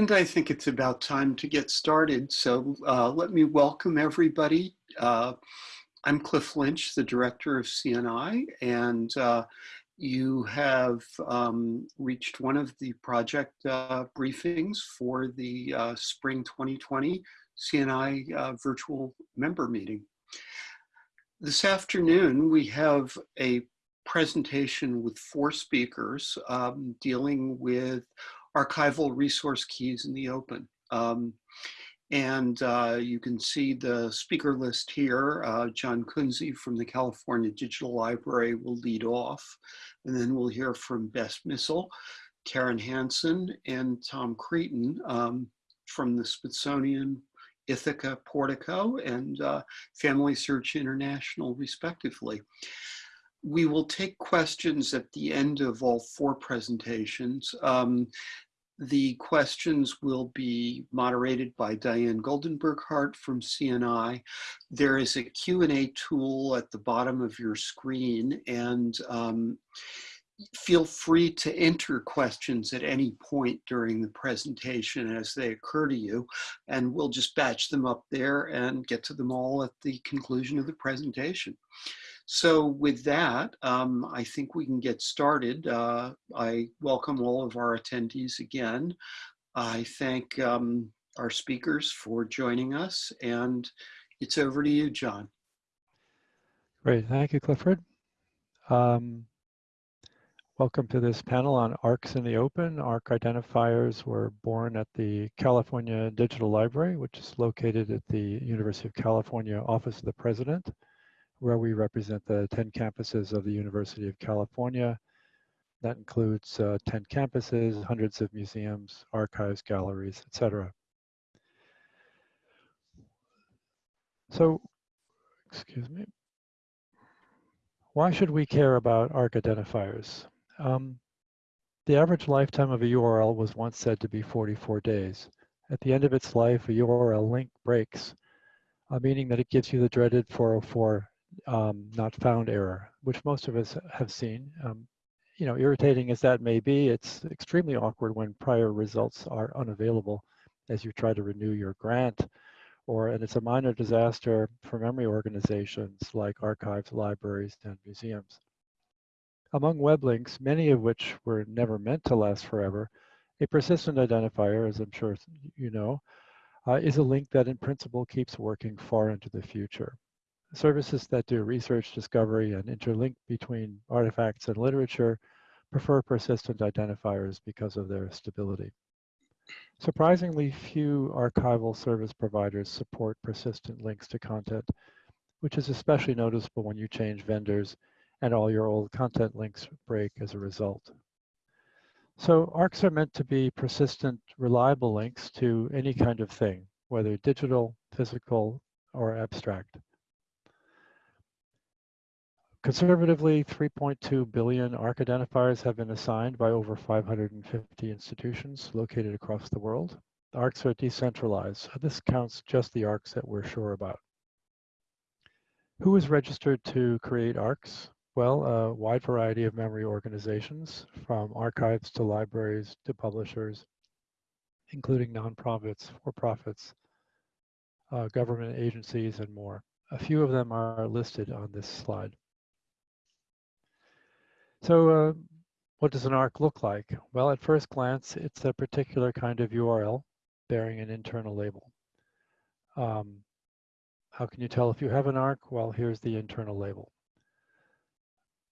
And I think it's about time to get started. So uh, let me welcome everybody. Uh, I'm Cliff Lynch, the director of CNI, and uh, you have um, reached one of the project uh, briefings for the uh, spring 2020 CNI uh, virtual member meeting. This afternoon, we have a presentation with four speakers um, dealing with archival resource keys in the open. Um, and uh, you can see the speaker list here. Uh, John Kunze from the California Digital Library will lead off. And then we'll hear from Bess Missel, Karen Hanson, and Tom Creighton um, from the Smithsonian Ithaka Portico and uh, Family Search International, respectively. We will take questions at the end of all four presentations. Um, the questions will be moderated by Diane Goldenberg-Hart from CNI. There is a Q&A tool at the bottom of your screen and um, feel free to enter questions at any point during the presentation as they occur to you and we'll just batch them up there and get to them all at the conclusion of the presentation. So with that, um, I think we can get started. Uh, I welcome all of our attendees again. I thank um, our speakers for joining us and it's over to you, John. Great, thank you, Clifford. Um, welcome to this panel on ARKs in the open. ARK identifiers were born at the California Digital Library, which is located at the University of California Office of the President where we represent the 10 campuses of the University of California. That includes uh, 10 campuses, hundreds of museums, archives, galleries, etc. So, excuse me. Why should we care about ARK identifiers? Um, the average lifetime of a URL was once said to be 44 days. At the end of its life, a URL link breaks, uh, meaning that it gives you the dreaded 404 um, not found error, which most of us have seen. Um, you know, irritating as that may be, it's extremely awkward when prior results are unavailable as you try to renew your grant, or and it's a minor disaster for memory organizations like archives, libraries, and museums. Among web links, many of which were never meant to last forever, a persistent identifier, as I'm sure you know, uh, is a link that in principle keeps working far into the future. Services that do research, discovery, and interlink between artifacts and literature prefer persistent identifiers because of their stability. Surprisingly few archival service providers support persistent links to content, which is especially noticeable when you change vendors and all your old content links break as a result. So ARKs are meant to be persistent, reliable links to any kind of thing, whether digital, physical, or abstract. Conservatively, 3.2 billion ARK identifiers have been assigned by over 550 institutions located across the world. The ARKs are decentralized. so This counts just the ARKs that we're sure about. Who is registered to create ARKs? Well, a wide variety of memory organizations, from archives to libraries to publishers, including nonprofits, for-profits, uh, government agencies, and more. A few of them are listed on this slide. So uh, what does an ARK look like? Well, at first glance, it's a particular kind of URL bearing an internal label. Um, how can you tell if you have an ARK? Well, here's the internal label.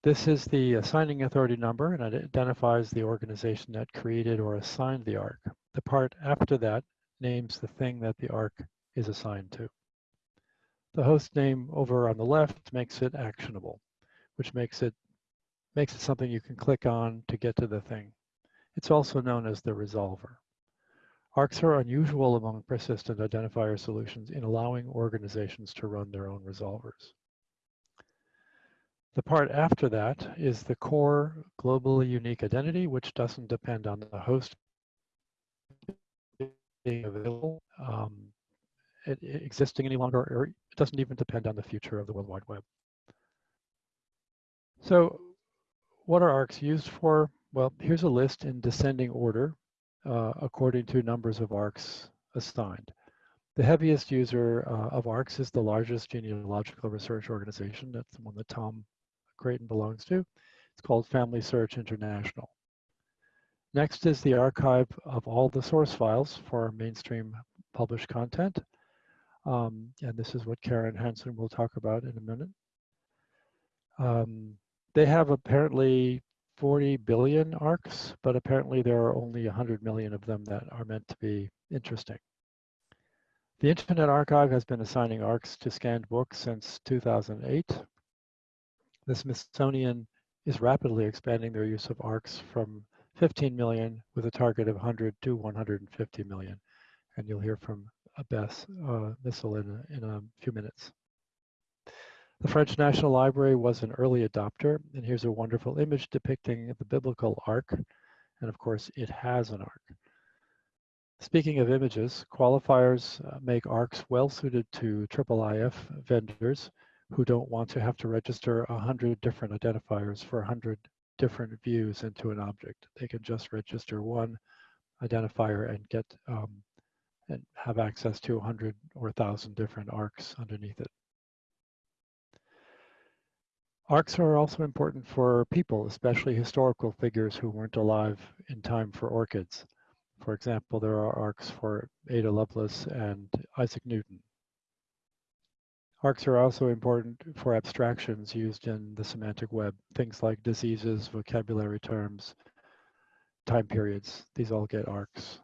This is the assigning authority number and it identifies the organization that created or assigned the ARK. The part after that names the thing that the ARK is assigned to. The host name over on the left makes it actionable, which makes it makes it something you can click on to get to the thing. It's also known as the resolver. ARKs are unusual among persistent identifier solutions in allowing organizations to run their own resolvers. The part after that is the core globally unique identity, which doesn't depend on the host being available, um, it, it existing any longer, or it doesn't even depend on the future of the World Wide Web. So what are arks used for? Well, here's a list in descending order uh, according to numbers of ARKs assigned. The heaviest user uh, of ARKs is the largest genealogical research organization. That's the one that Tom Creighton belongs to. It's called Family Search International. Next is the archive of all the source files for mainstream published content. Um, and this is what Karen Hanson will talk about in a minute. Um, they have apparently 40 billion ARKs, but apparently there are only 100 million of them that are meant to be interesting. The Internet Archive has been assigning ARKs to scanned books since 2008. The Smithsonian is rapidly expanding their use of ARKs from 15 million with a target of 100 to 150 million. And you'll hear from Beth uh, in a, in a few minutes. The French National Library was an early adopter, and here's a wonderful image depicting the biblical ark, and of course it has an ark. Speaking of images, qualifiers uh, make ARKs well suited to IIIF vendors who don't want to have to register 100 different identifiers for 100 different views into an object. They can just register one identifier and get um, and have access to 100 or 1,000 different ARKs underneath it. ARKs are also important for people, especially historical figures who weren't alive in time for ORCIDs. For example, there are ARKs for Ada Lovelace and Isaac Newton. ARKs are also important for abstractions used in the semantic web, things like diseases, vocabulary terms, time periods. These all get ARKs.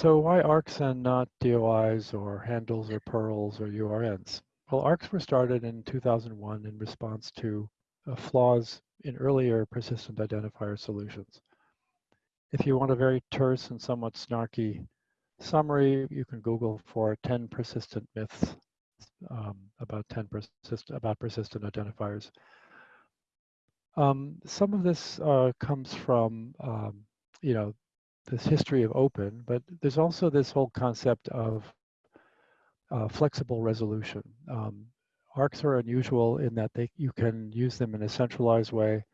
So why ARKs and not DOIs or handles or PURLs or URNs? Well, ARKs were started in 2001 in response to uh, flaws in earlier persistent identifier solutions. If you want a very terse and somewhat snarky summary, you can Google for 10 persistent myths um, about 10 persist about persistent identifiers. Um, some of this uh, comes from, um, you know, this history of open, but there's also this whole concept of uh, flexible resolution. Um, ARKs are unusual in that they you can use them in a centralized way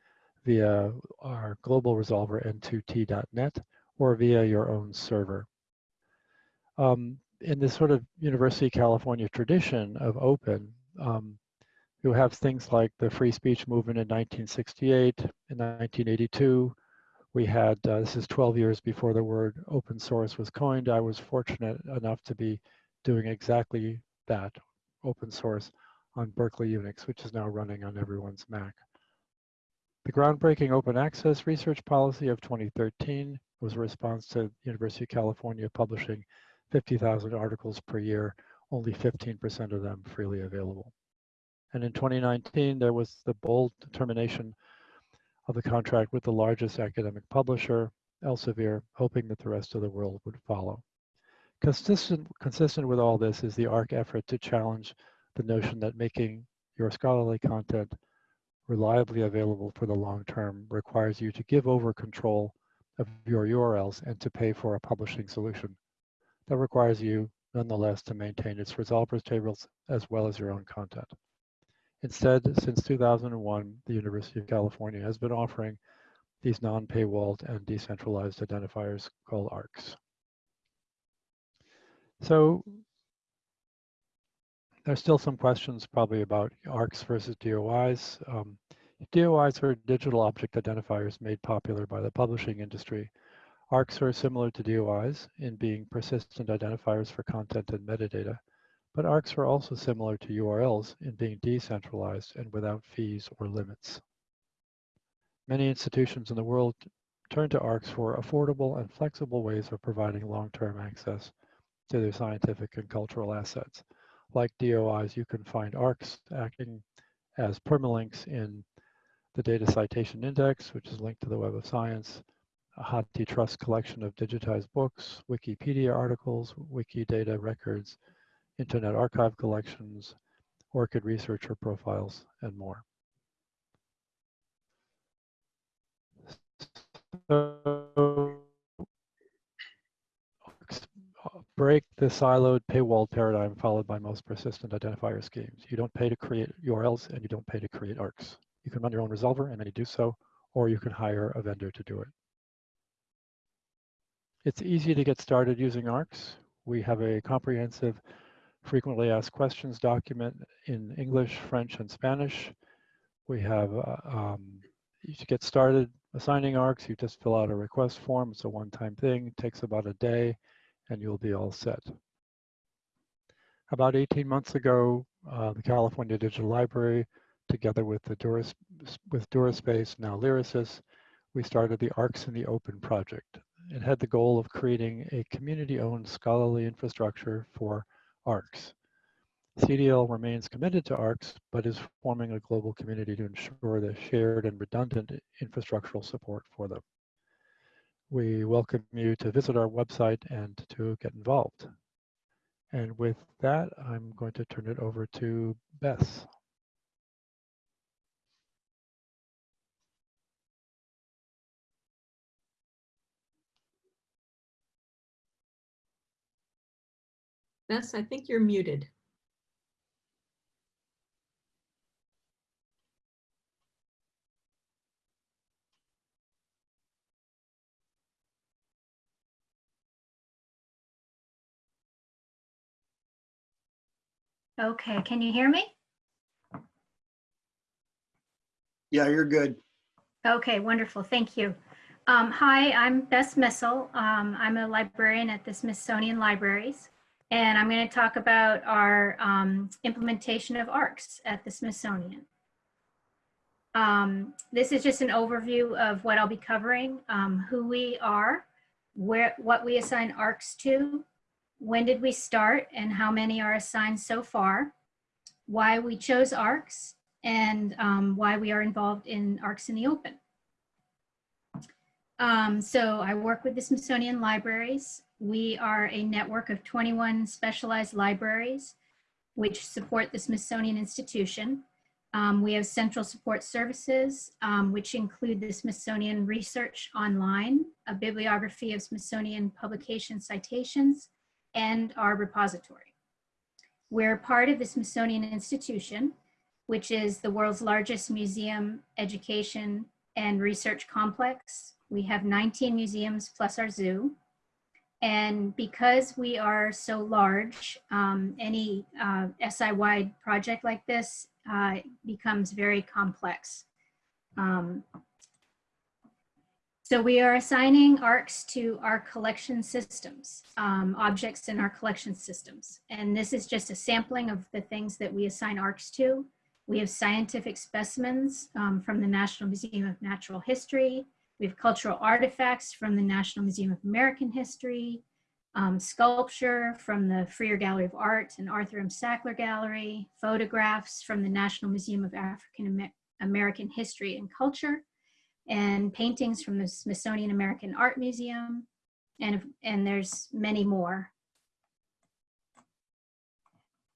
via our global resolver n2t.net or via your own server. Um, in this sort of University of California tradition of open, um, you have things like the free speech movement in 1968, in 1982. We had, uh, this is 12 years before the word open source was coined. I was fortunate enough to be doing exactly that, open source on Berkeley Unix, which is now running on everyone's Mac. The groundbreaking open access research policy of 2013 was a response to University of California publishing 50,000 articles per year, only 15% of them freely available. And in 2019, there was the bold determination of the contract with the largest academic publisher, Elsevier, hoping that the rest of the world would follow. Consistent, consistent with all this is the ARK effort to challenge the notion that making your scholarly content reliably available for the long term requires you to give over control of your URLs and to pay for a publishing solution. That requires you, nonetheless, to maintain its resolvers tables as well as your own content. Instead, since 2001, the University of California has been offering these non-paywalled and decentralized identifiers called ARKs. So there's still some questions probably about ARKs versus DOIs. Um, DOIs are digital object identifiers made popular by the publishing industry. ARKs are similar to DOIs in being persistent identifiers for content and metadata, but ARKs are also similar to URLs in being decentralized and without fees or limits. Many institutions in the world turn to ARKs for affordable and flexible ways of providing long-term access to their scientific and cultural assets like DOIs, you can find ARKs acting as permalinks in the Data Citation Index, which is linked to the Web of Science, a HathiTrust collection of digitized books, Wikipedia articles, Wikidata records, Internet Archive collections, ORCID researcher profiles, and more. So uh, break the siloed paywall paradigm followed by most persistent identifier schemes. You don't pay to create URLs and you don't pay to create ARKs. You can run your own resolver and many do so, or you can hire a vendor to do it. It's easy to get started using ARKS. We have a comprehensive frequently asked questions document in English, French, and Spanish. We have, uh, um, to get started assigning ARKS, you just fill out a request form. It's a one-time thing, it takes about a day, and you'll be all set. About 18 months ago, uh, the California Digital Library, together with the Duras, with DuraSpace, now Lyrasis, we started the ARKS in the Open project. It had the goal of creating a community-owned scholarly infrastructure for ARKS. CDL remains committed to ARKS, but is forming a global community to ensure the shared and redundant infrastructural support for them. We welcome you to visit our website and to get involved. And with that, I'm going to turn it over to Beth. Bess, I think you're muted. Okay, can you hear me? Yeah, you're good. Okay, wonderful, thank you. Um, hi, I'm Bess Missel. Um, I'm a librarian at the Smithsonian Libraries, and I'm going to talk about our um, implementation of ARKS at the Smithsonian. Um, this is just an overview of what I'll be covering, um, who we are, where, what we assign ARKS to, when did we start and how many are assigned so far, why we chose ARKS, and um, why we are involved in ARKS in the Open. Um, so I work with the Smithsonian Libraries. We are a network of 21 specialized libraries which support the Smithsonian Institution. Um, we have central support services, um, which include the Smithsonian Research Online, a bibliography of Smithsonian publication citations, and our repository. We're part of the Smithsonian Institution, which is the world's largest museum, education, and research complex. We have 19 museums plus our zoo. And because we are so large, um, any uh, SI-wide project like this uh, becomes very complex. Um, so we are assigning ARKS to our collection systems, um, objects in our collection systems. And this is just a sampling of the things that we assign ARKS to. We have scientific specimens um, from the National Museum of Natural History. We have cultural artifacts from the National Museum of American History, um, sculpture from the Freer Gallery of Art and Arthur M. Sackler Gallery, photographs from the National Museum of African American History and Culture, and paintings from the Smithsonian American Art Museum, and, and there's many more.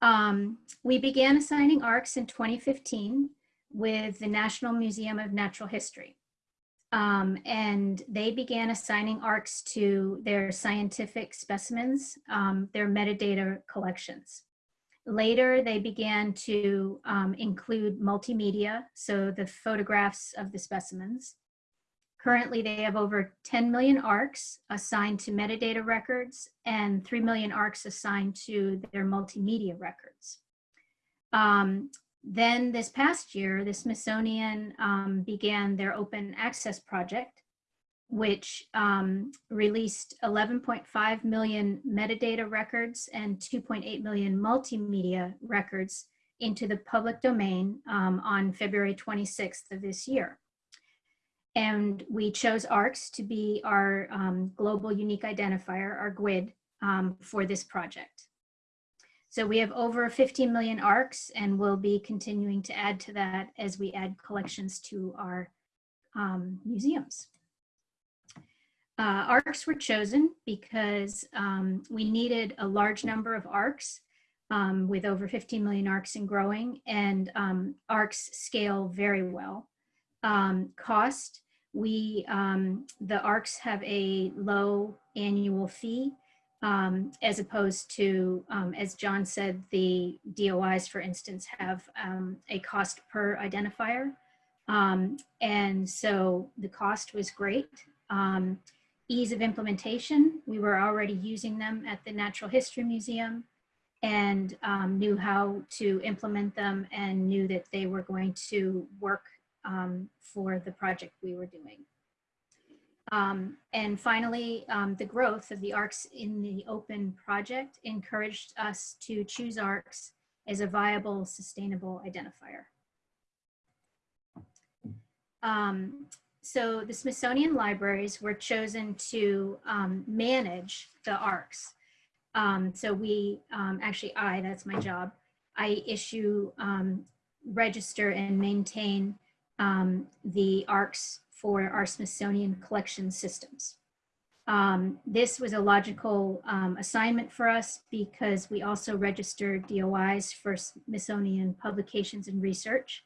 Um, we began assigning ARKS in 2015 with the National Museum of Natural History. Um, and they began assigning ARKS to their scientific specimens, um, their metadata collections. Later, they began to um, include multimedia, so the photographs of the specimens. Currently, they have over 10 million ARKs assigned to metadata records and 3 million ARKs assigned to their multimedia records. Um, then this past year, the Smithsonian um, began their open access project, which um, released 11.5 million metadata records and 2.8 million multimedia records into the public domain um, on February 26th of this year. And we chose ARKS to be our um, global unique identifier, our GUID, um, for this project. So we have over 15 million ARKs and we'll be continuing to add to that as we add collections to our um, museums. Uh, ARKs were chosen because um, we needed a large number of ARKs um, with over 15 million ARKs and growing and um, ARKs scale very well. Um, cost, we, um, the ARKs have a low annual fee um, as opposed to, um, as John said, the DOIs, for instance, have um, a cost per identifier. Um, and so the cost was great. Um, ease of implementation, we were already using them at the Natural History Museum and um, knew how to implement them and knew that they were going to work for the project we were doing. Um, and finally, um, the growth of the ARKs in the open project encouraged us to choose ARKs as a viable, sustainable identifier. Um, so the Smithsonian libraries were chosen to um, manage the ARKs. Um, so we, um, actually I, that's my job, I issue, register and maintain the ARKs for our Smithsonian collection systems. Um, this was a logical um, assignment for us because we also registered DOIs for Smithsonian publications and research.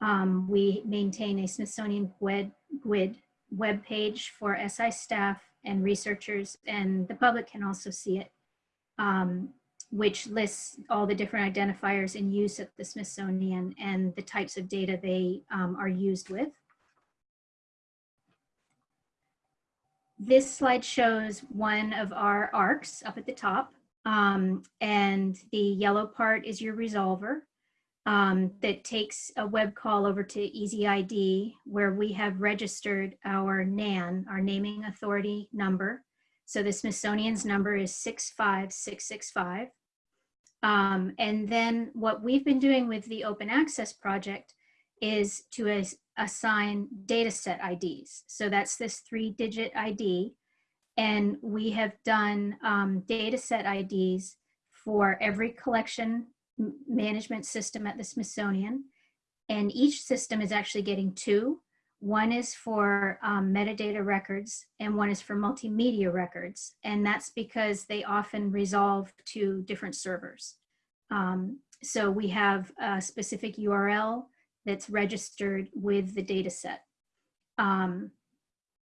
Um, we maintain a Smithsonian GUID, GUID web page for SI staff and researchers, and the public can also see it, um, which lists all the different identifiers in use at the Smithsonian and the types of data they um, are used with. This slide shows one of our arks up at the top. Um, and the yellow part is your resolver um, that takes a web call over to EZID where we have registered our NAN, our naming authority number. So the Smithsonian's number is 65665. Um, and then what we've been doing with the open access project is to as, assign data set IDs. So that's this three digit ID. And we have done um, data set IDs for every collection management system at the Smithsonian. And each system is actually getting two. One is for um, metadata records and one is for multimedia records. And that's because they often resolve to different servers. Um, so we have a specific URL that's registered with the data set. Um,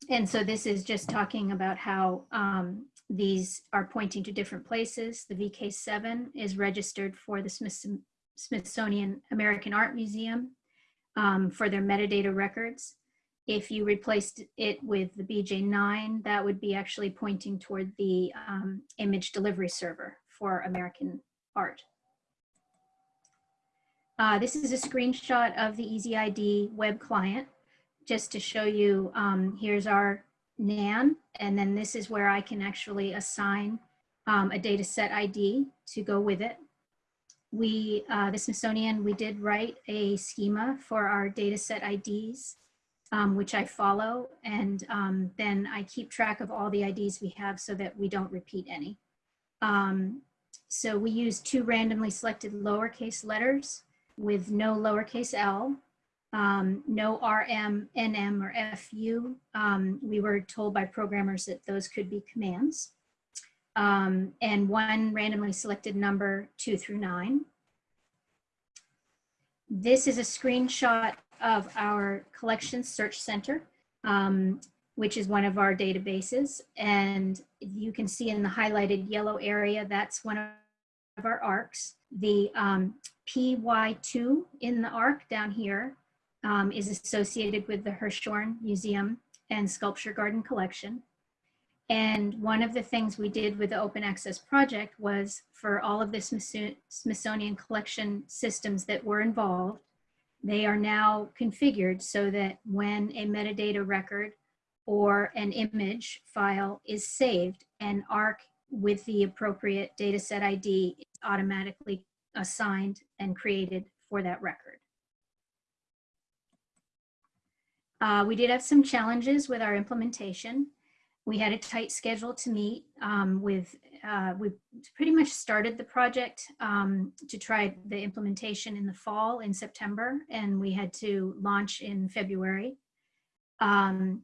and so this is just talking about how um, these are pointing to different places. The VK7 is registered for the Smith Smithsonian American Art Museum um, for their metadata records. If you replaced it with the BJ9, that would be actually pointing toward the um, image delivery server for American art. Uh, this is a screenshot of the EZID web client, just to show you, um, here's our NAN, and then this is where I can actually assign um, a data set ID to go with it. We, uh, the Smithsonian, we did write a schema for our data set IDs, um, which I follow, and um, then I keep track of all the IDs we have so that we don't repeat any. Um, so we use two randomly selected lowercase letters with no lowercase l, um, no RM, NM, or FU. Um, we were told by programmers that those could be commands. Um, and one randomly selected number two through nine. This is a screenshot of our collection search center, um, which is one of our databases. And you can see in the highlighted yellow area, that's one of our arks. The um, PY2 in the ark down here um, is associated with the Hirshhorn Museum and Sculpture Garden Collection. And one of the things we did with the open access project was for all of the Smithsonian collection systems that were involved, they are now configured so that when a metadata record or an image file is saved, an ARK with the appropriate dataset ID automatically assigned and created for that record. Uh, we did have some challenges with our implementation. We had a tight schedule to meet um, with, uh, we pretty much started the project um, to try the implementation in the fall in September, and we had to launch in February. Um,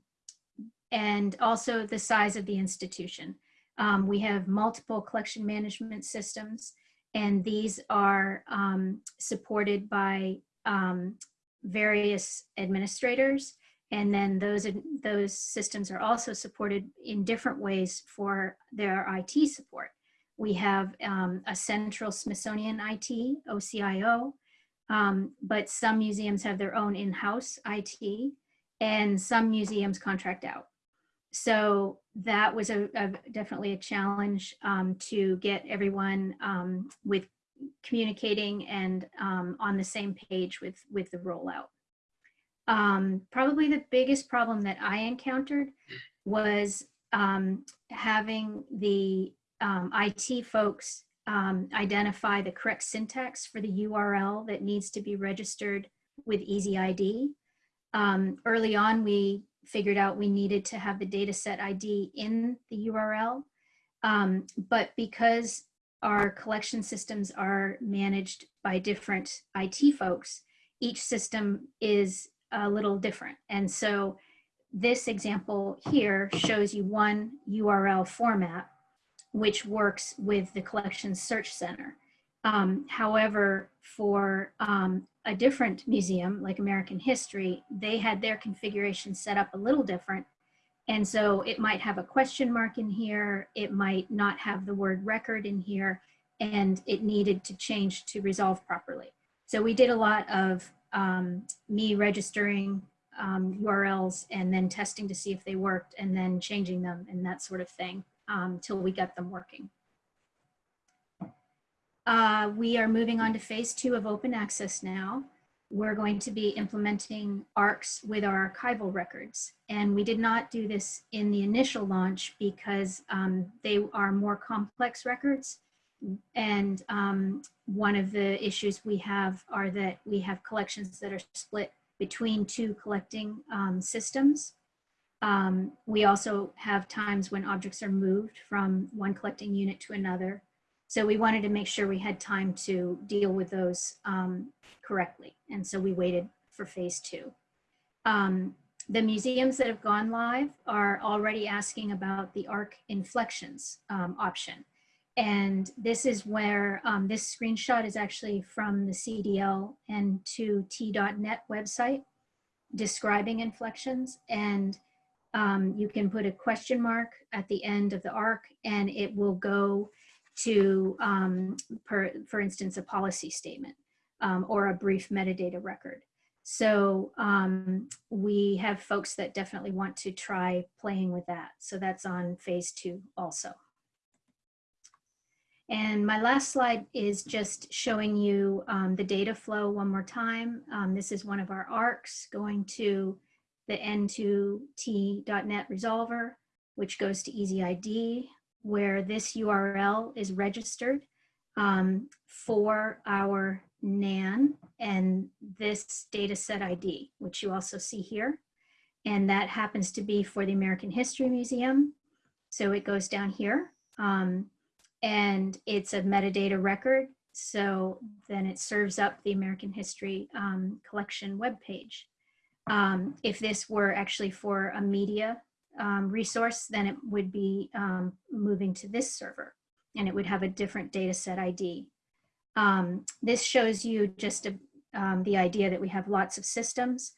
and also the size of the institution. Um, we have multiple collection management systems and these are um, supported by um, various administrators. And then those, those systems are also supported in different ways for their IT support. We have um, a central Smithsonian IT, OCIO. Um, but some museums have their own in-house IT and some museums contract out. So that was a, a definitely a challenge um, to get everyone um, with communicating and um, on the same page with, with the rollout. Um, probably the biggest problem that I encountered was um, having the um, IT folks identify the correct syntax for the URL that needs to be registered with EZID. Um, early on, we figured out we needed to have the dataset ID in the URL. Um, but because our collection systems are managed by different IT folks, each system is a little different. And so this example here shows you one URL format, which works with the collection search center. Um, however, for um, a different museum like American History, they had their configuration set up a little different. And so it might have a question mark in here. It might not have the word record in here and it needed to change to resolve properly. So we did a lot of um, me registering um, URLs and then testing to see if they worked and then changing them and that sort of thing um, till we got them working. Uh, we are moving on to phase two of open access now. We're going to be implementing ARKs with our archival records. And we did not do this in the initial launch because um, they are more complex records. And um, one of the issues we have are that we have collections that are split between two collecting um, systems. Um, we also have times when objects are moved from one collecting unit to another. So we wanted to make sure we had time to deal with those um, correctly. And so we waited for phase two. Um, the museums that have gone live are already asking about the ARK inflections um, option. And this is where um, this screenshot is actually from the CDL and to T.net website describing inflections. And um, you can put a question mark at the end of the ARK and it will go to, um, per, for instance, a policy statement um, or a brief metadata record. So um, we have folks that definitely want to try playing with that. So that's on phase two also. And my last slide is just showing you um, the data flow one more time. Um, this is one of our ARKs going to the N2T.NET resolver, which goes to EZID, where this URL is registered um, for our NAN and this dataset ID, which you also see here. And that happens to be for the American History Museum. So it goes down here. Um, and it's a metadata record. So then it serves up the American History um, Collection webpage. Um, if this were actually for a media um, resource, then it would be um, moving to this server and it would have a different data set ID. Um, this shows you just a, um, the idea that we have lots of systems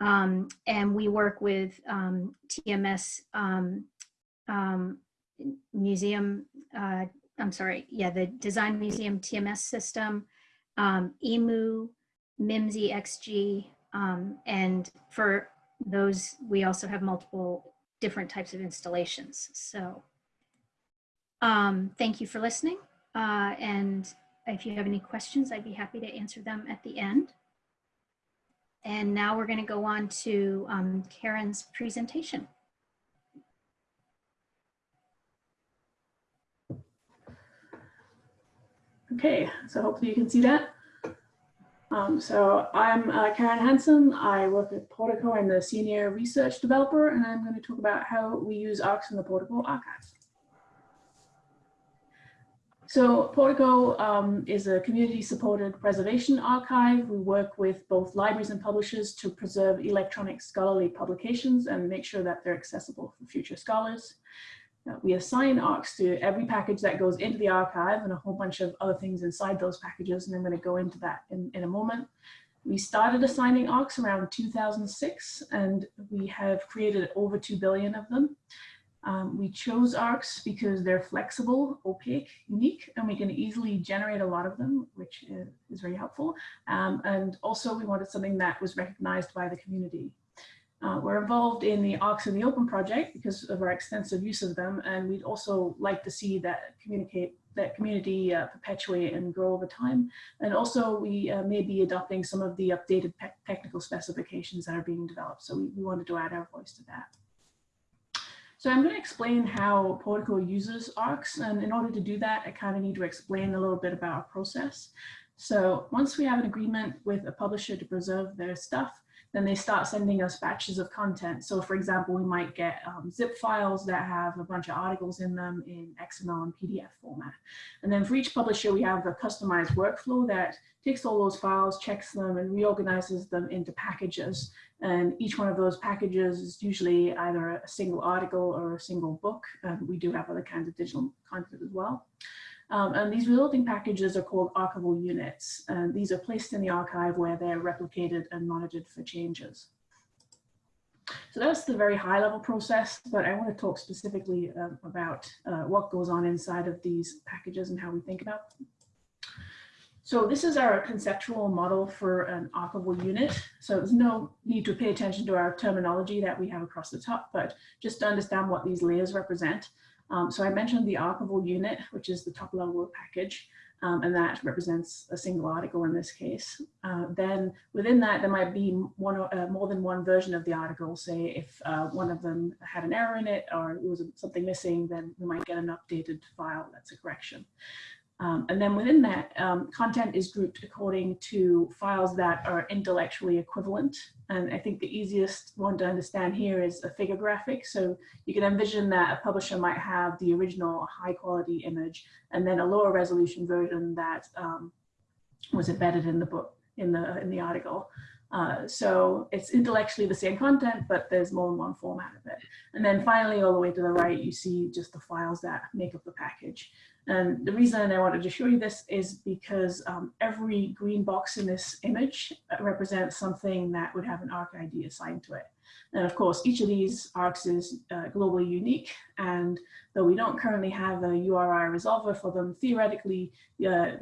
and we work with TMS museum uh, I'm sorry, yeah, the Design Museum TMS system, um, EMU, Mimsy XG, um, and for those, we also have multiple different types of installations. So um, thank you for listening. Uh, and if you have any questions, I'd be happy to answer them at the end. And now we're going to go on to um, Karen's presentation. Okay, so hopefully you can see that. Um, so I'm uh, Karen Hanson. I work at Portico. I'm the senior research developer, and I'm going to talk about how we use ARKs in the Portico archive. So Portico um, is a community-supported preservation archive. We work with both libraries and publishers to preserve electronic scholarly publications and make sure that they're accessible for future scholars. We assign ARKs to every package that goes into the archive and a whole bunch of other things inside those packages. And I'm going to go into that in, in a moment. We started assigning ARKs around 2006 and we have created over 2 billion of them. Um, we chose ARKs because they're flexible, opaque, unique, and we can easily generate a lot of them, which is, is very helpful. Um, and also we wanted something that was recognized by the community. Uh, we're involved in the ARKs in the Open project because of our extensive use of them, and we'd also like to see that communicate that community uh, perpetuate and grow over time. And also we uh, may be adopting some of the updated technical specifications that are being developed. So we, we wanted to add our voice to that. So I'm going to explain how Portico uses ARKs. And in order to do that, I kind of need to explain a little bit about our process. So once we have an agreement with a publisher to preserve their stuff, then they start sending us batches of content. So for example, we might get um, zip files that have a bunch of articles in them in XML and PDF format. And then for each publisher, we have a customized workflow that takes all those files, checks them and reorganizes them into packages. And each one of those packages is usually either a single article or a single book. And we do have other kinds of digital content as well. Um, and these resulting packages are called archival units. And these are placed in the archive where they're replicated and monitored for changes. So that's the very high level process, but I want to talk specifically uh, about uh, what goes on inside of these packages and how we think about them. So this is our conceptual model for an archival unit. So there's no need to pay attention to our terminology that we have across the top, but just to understand what these layers represent. Um, so I mentioned the archival unit, which is the top level package, um, and that represents a single article in this case. Uh, then within that, there might be one uh, more than one version of the article. Say if uh, one of them had an error in it or it was something missing, then we might get an updated file that's a correction. Um, and then within that, um, content is grouped according to files that are intellectually equivalent. And I think the easiest one to understand here is a figure graphic. So you can envision that a publisher might have the original high quality image and then a lower resolution version that um, was embedded in the book, in the, in the article. Uh, so it's intellectually the same content, but there's more than one format of it. And then finally, all the way to the right, you see just the files that make up the package. And the reason I wanted to show you this is because um, every green box in this image uh, represents something that would have an ARK ID assigned to it. And of course, each of these ARKs is uh, globally unique. And though we don't currently have a URI resolver for them, theoretically, uh,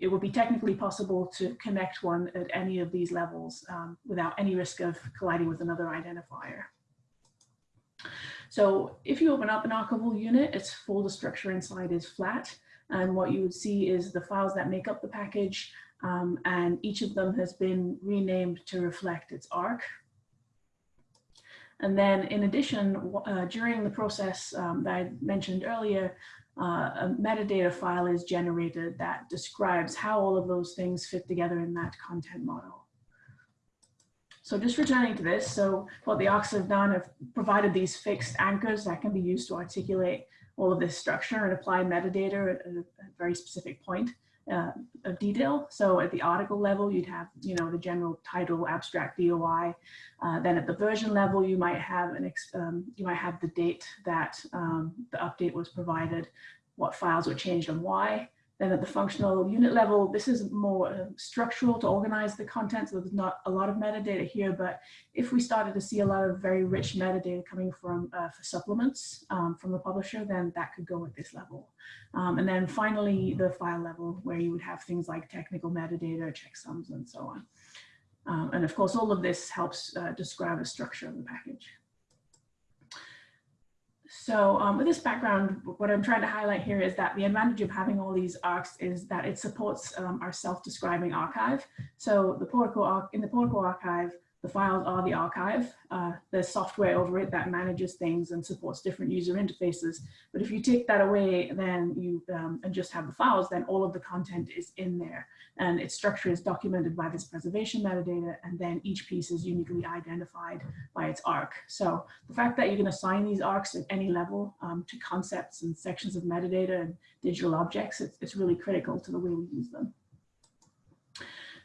it would be technically possible to connect one at any of these levels um, without any risk of colliding with another identifier. So if you open up an archival unit, its folder structure inside is flat. And what you would see is the files that make up the package, um, and each of them has been renamed to reflect its ARK. And then in addition, uh, during the process um, that I mentioned earlier, uh, a metadata file is generated that describes how all of those things fit together in that content model. So just returning to this, so what the ARKs have done have provided these fixed anchors that can be used to articulate all of this structure and apply metadata at a, very specific point uh, of detail. So at the article level, you'd have, you know, the general title, abstract DOI. Uh, then at the version level, you might have an, um, you might have the date that um, the update was provided, what files were changed and why. Then at the functional unit level, this is more uh, structural to organize the content. So there's not a lot of metadata here, but if we started to see a lot of very rich metadata coming from uh, for supplements um, from the publisher, then that could go at this level. Um, and then finally, the file level where you would have things like technical metadata, checksums, and so on. Um, and of course, all of this helps uh, describe the structure of the package. So um, with this background, what I'm trying to highlight here is that the advantage of having all these ARKs is that it supports um, our self-describing archive. So the Portico, in the Portico archive, the files are the archive. Uh, there's software over it that manages things and supports different user interfaces. But if you take that away, then you um, and just have the files, then all of the content is in there. And its structure is documented by this preservation metadata, and then each piece is uniquely identified by its ARK. So the fact that you can assign these ARKs at any level um, to concepts and sections of metadata and digital objects, it's, it's really critical to the way we use them.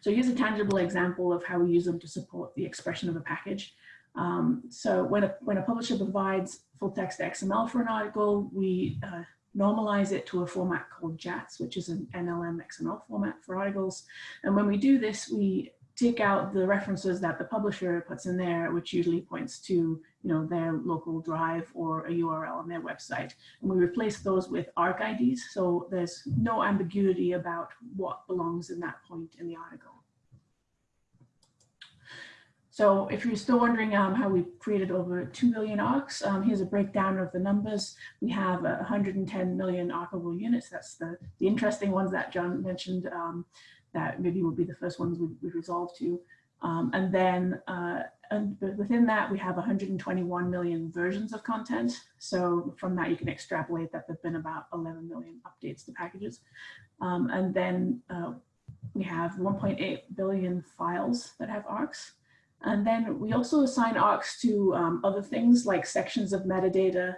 So here's a tangible example of how we use them to support the expression of a package. Um, so when a, when a publisher provides full text XML for an article, we uh, normalize it to a format called JATS, which is an NLM XML format for articles. And when we do this, we take out the references that the publisher puts in there, which usually points to you know, their local drive or a URL on their website. And we replace those with ARK IDs, so there's no ambiguity about what belongs in that point in the article. So if you're still wondering um, how we created over 2 million ARKs, um, here's a breakdown of the numbers. We have uh, 110 million archival units. That's the, the interesting ones that John mentioned um, that maybe would be the first ones we would resolve to. Um, and then uh, and within that, we have 121 million versions of content. So from that, you can extrapolate that there've been about 11 million updates to packages. Um, and then uh, we have 1.8 billion files that have ARKs. And then we also assign ARKs to um, other things like sections of metadata.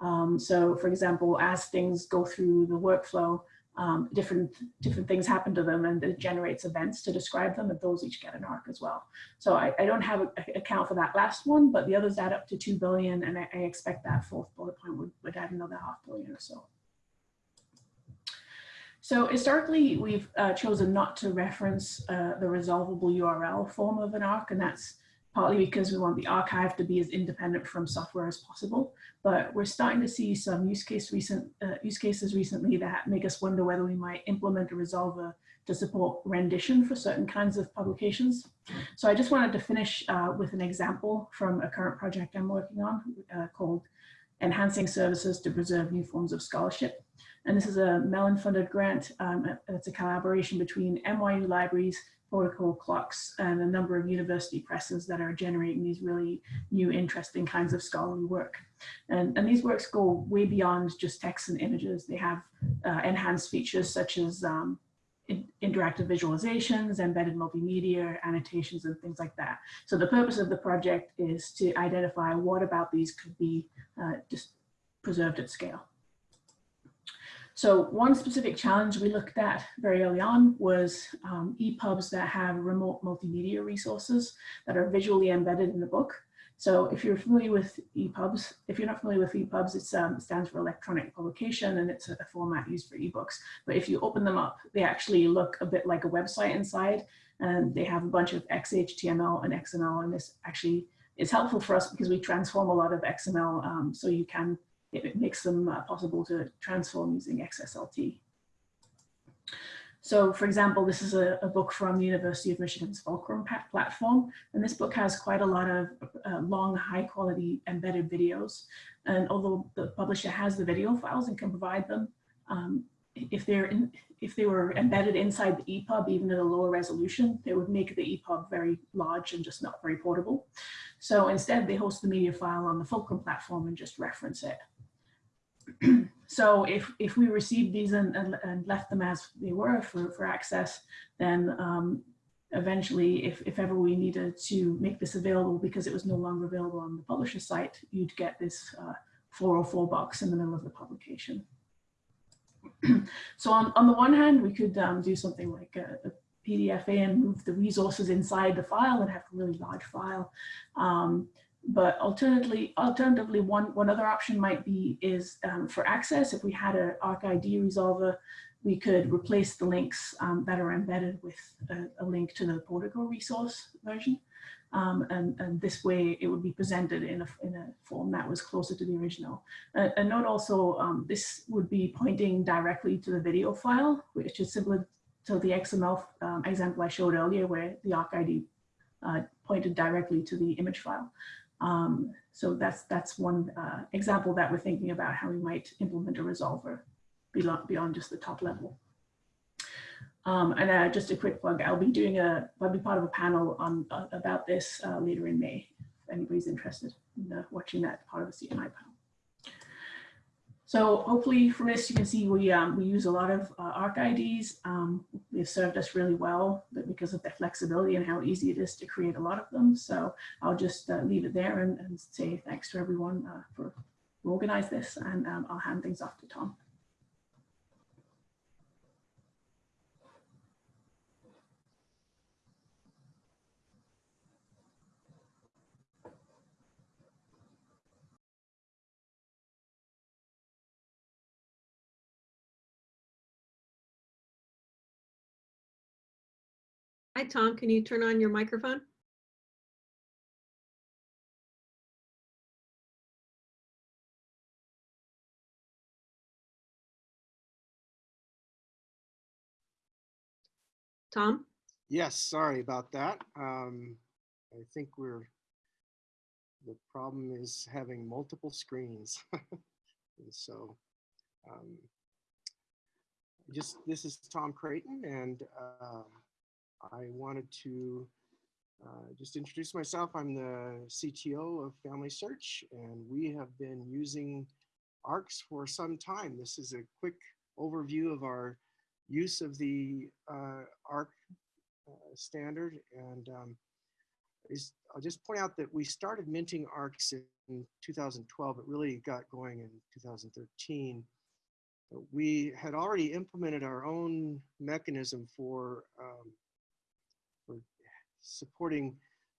Um, so for example, as things go through the workflow, um, different, different things happen to them and it generates events to describe them and those each get an ARK as well. So I, I don't have an account for that last one, but the others add up to 2 billion and I, I expect that fourth bullet point would, would add another half billion or so. So historically, we've uh, chosen not to reference uh, the resolvable URL form of an ARK, and that's partly because we want the archive to be as independent from software as possible. But we're starting to see some use, case recent, uh, use cases recently that make us wonder whether we might implement a resolver to support rendition for certain kinds of publications. So I just wanted to finish uh, with an example from a current project I'm working on uh, called Enhancing Services to Preserve New Forms of Scholarship. And this is a Mellon funded grant. Um, it's a collaboration between NYU libraries, Portico CLOCKSS, and a number of university presses that are generating these really new, interesting kinds of scholarly work. And, and these works go way beyond just text and images. They have uh, enhanced features such as um, in, interactive visualizations, embedded multimedia, annotations, and things like that. So the purpose of the project is to identify what about these could be uh, just preserved at scale. So one specific challenge we looked at very early on was um, EPUBs that have remote multimedia resources that are visually embedded in the book. So if you're familiar with EPUBs, if you're not familiar with EPUBs, it um, stands for electronic publication and it's a, a format used for ebooks. But if you open them up, they actually look a bit like a website inside and they have a bunch of XHTML and XML and this actually is helpful for us because we transform a lot of XML um, so you can it makes them uh, possible to transform using XSLT. So for example, this is a, a, book from the University of Michigan's Fulcrum platform. And this book has quite a lot of uh, long, high quality embedded videos. And although the publisher has the video files and can provide them, um, if they're in, if they were embedded inside the EPUB, even at a lower resolution, they would make the EPUB very large and just not very portable. So instead, they host the media file on the Fulcrum platform and just reference it. so if, if we received these and, and, and, left them as they were for, for access, then um, eventually, if, if ever we needed to make this available because it was no longer available on the publisher site, you'd get this uh, 404 box in the middle of the publication. so on, on the one hand, we could um, do something like a, a PDFA and move the resources inside the file and have a really large file. Um, but alternatively, alternatively, one, one other option might be is um, for access, if we had an ArkID resolver, we could replace the links um, that are embedded with a, a, link to the Portico resource version. Um, and, and, this way it would be presented in a, in a form that was closer to the original. Uh, and note also, um, this would be pointing directly to the video file, which is similar to the XML um, example I showed earlier where the ArkID uh, pointed directly to the image file. Um, so that's that's one uh, example that we're thinking about how we might implement a resolver beyond, beyond just the top level. Um, and uh, just a quick plug, I'll be doing a, I'll be part of a panel on uh, about this uh, later in May, if anybody's interested in uh, watching that part of the CNI panel. So hopefully from this you can see we, um, we use a lot of uh, ARK IDs. Um, they've served us really well but because of the flexibility and how easy it is to create a lot of them. So I'll just uh, leave it there and, and, say thanks to everyone uh, for organize this and um, I'll hand things off to Tom. Hi, Tom. Can you turn on your microphone? Tom? Yes, sorry about that. Um, I think we're, the problem is having multiple screens. So, um, just, this is Tom Creighton and uh, I wanted to uh, just introduce myself. I'm the CTO of Family Search and we have been using ARKS for some time. This is a quick overview of our use of the uh, ARK uh, standard. And um, is, I'll just point out that we started minting ARKs in 2012. It really got going in 2013. But we had already implemented our own mechanism for, um, for supporting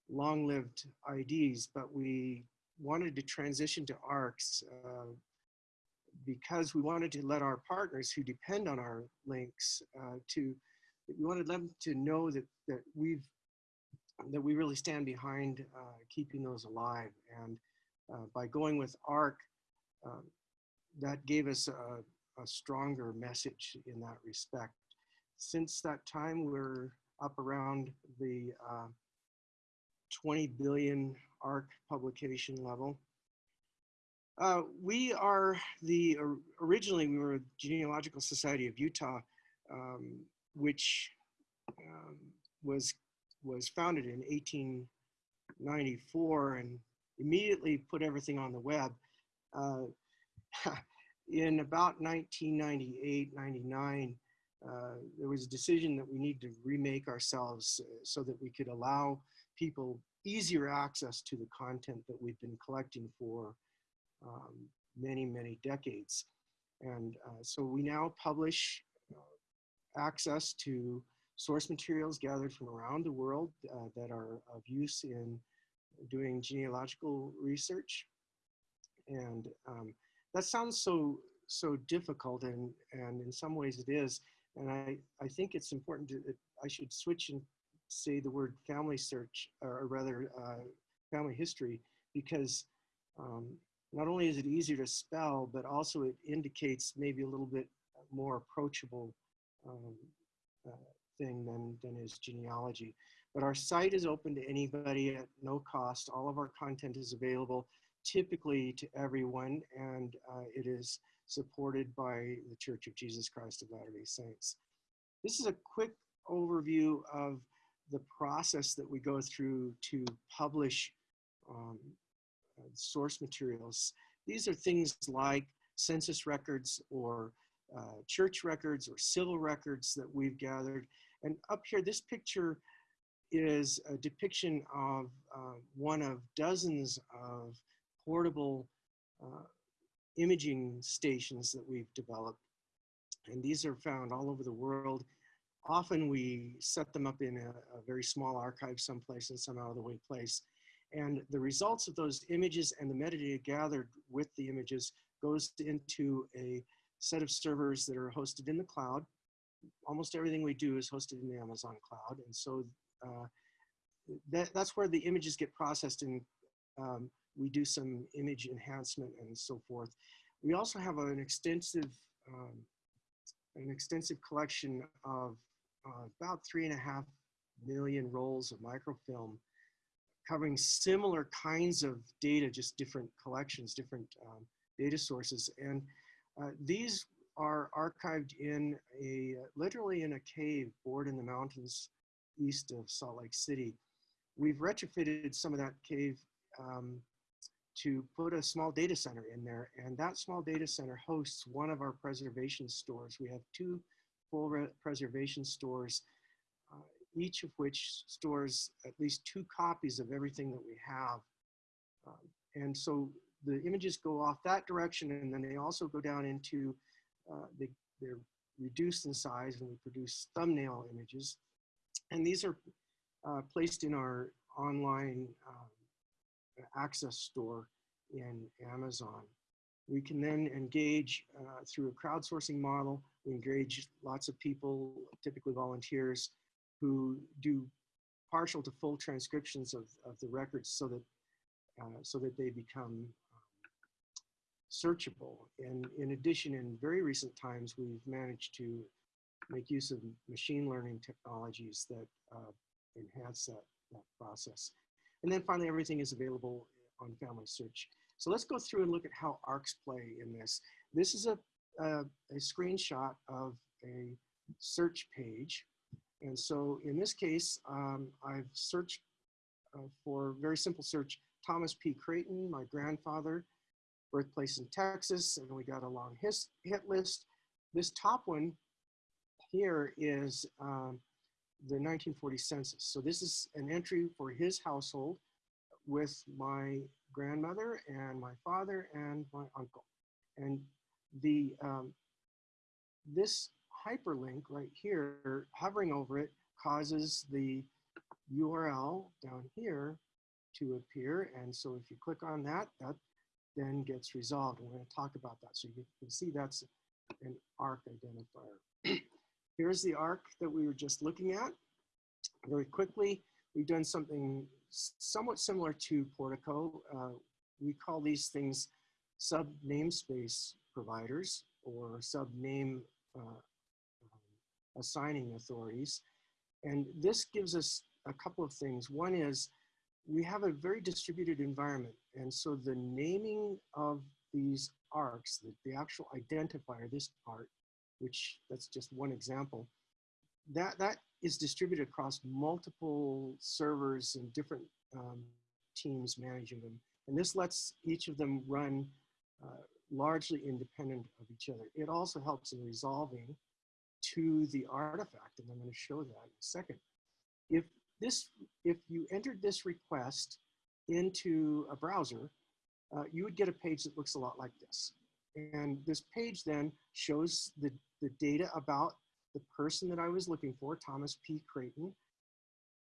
long-lived IDs, but we wanted to transition to ARKs uh, because we wanted to let our partners who depend on our links uh, to we wanted them to know that that we've that we really stand behind uh, keeping those alive. And uh, by going with ARK, um, that gave us a, a, stronger message in that respect. Since that time, we're up around the uh, 20 billion ARK publication level. Uh, we are the, originally we were Genealogical Society of Utah, um, which um, was was founded in 1894 and immediately put everything on the web. Uh, in about 1998, 99, uh, there was a decision that we need to remake ourselves uh, so that we could allow people easier access to the content that we've been collecting for um, many, many decades. And uh, so we now publish uh, access to source materials gathered from around the world uh, that are of use in doing genealogical research. And um, that sounds so so difficult and, and in some ways it is. And I, I think it's important to, I should switch and say the word family search, or rather uh, family history, because um, not only is it easier to spell, but also it indicates maybe a little bit more approachable um, uh, thing than, than is genealogy. But our site is open to anybody at no cost. All of our content is available typically to everyone and uh, it is supported by the Church of Jesus Christ of Latter-day Saints. This is a quick overview of the process that we go through to publish um, source materials. These are things like census records or uh, church records or civil records that we've gathered. And up here, this picture is a depiction of uh, one of dozens of portable uh, imaging stations that we've developed. And these are found all over the world. Often we set them up in a, a very small archive someplace in some out of the way place. And the results of those images and the metadata gathered with the images goes into a set of servers that are hosted in the cloud almost everything we do is hosted in the Amazon cloud. And so uh, that, that's where the images get processed and um, we do some image enhancement and so forth. We also have an extensive, um, an extensive collection of uh, about three and a half million rolls of microfilm covering similar kinds of data, just different collections, different um, data sources. And uh, these are archived in a, literally in a cave bored in the mountains east of Salt Lake City. We've retrofitted some of that cave um, to put a small data center in there and that small data center hosts one of our preservation stores. We have two full preservation stores, uh, each of which stores at least two copies of everything that we have. Um, and so the images go off that direction and then they also go down into uh, they, they're reduced in size and we produce thumbnail images. And these are uh, placed in our online um, access store in Amazon. We can then engage uh, through a crowdsourcing model. We engage lots of people, typically volunteers, who do partial to full transcriptions of, of the records so that, uh, so that they become um, searchable. And in addition, in very recent times, we've managed to make use of machine learning technologies that uh, enhance that, that process. And then finally, everything is available on Family Search. So let's go through and look at how ARKs play in this. This is a, a, a screenshot of a search page. And so in this case, um, I've searched uh, for very simple search, Thomas P. Creighton, my grandfather, birthplace in Texas, and we got a long his, hit list. This top one here is um, the 1940 census. So this is an entry for his household with my grandmother and my father and my uncle. And the um, this hyperlink right here, hovering over it, causes the URL down here to appear. And so if you click on that, that then gets resolved. And we're going to talk about that. So you can see that's an ARK identifier. Here's the ARK that we were just looking at. Very quickly, we've done something somewhat similar to Portico. Uh, we call these things sub namespace providers or sub name uh, assigning authorities. And this gives us a couple of things. One is we have a very distributed environment. And so the naming of these arks, the, the actual identifier, this part, which that's just one example, that, that is distributed across multiple servers and different um, teams managing them. And this lets each of them run uh, largely independent of each other. It also helps in resolving to the artifact, and I'm going to show that in a second. If this, if you entered this request into a browser, uh, you would get a page that looks a lot like this. And this page then shows the, the data about the person that I was looking for, Thomas P. Creighton,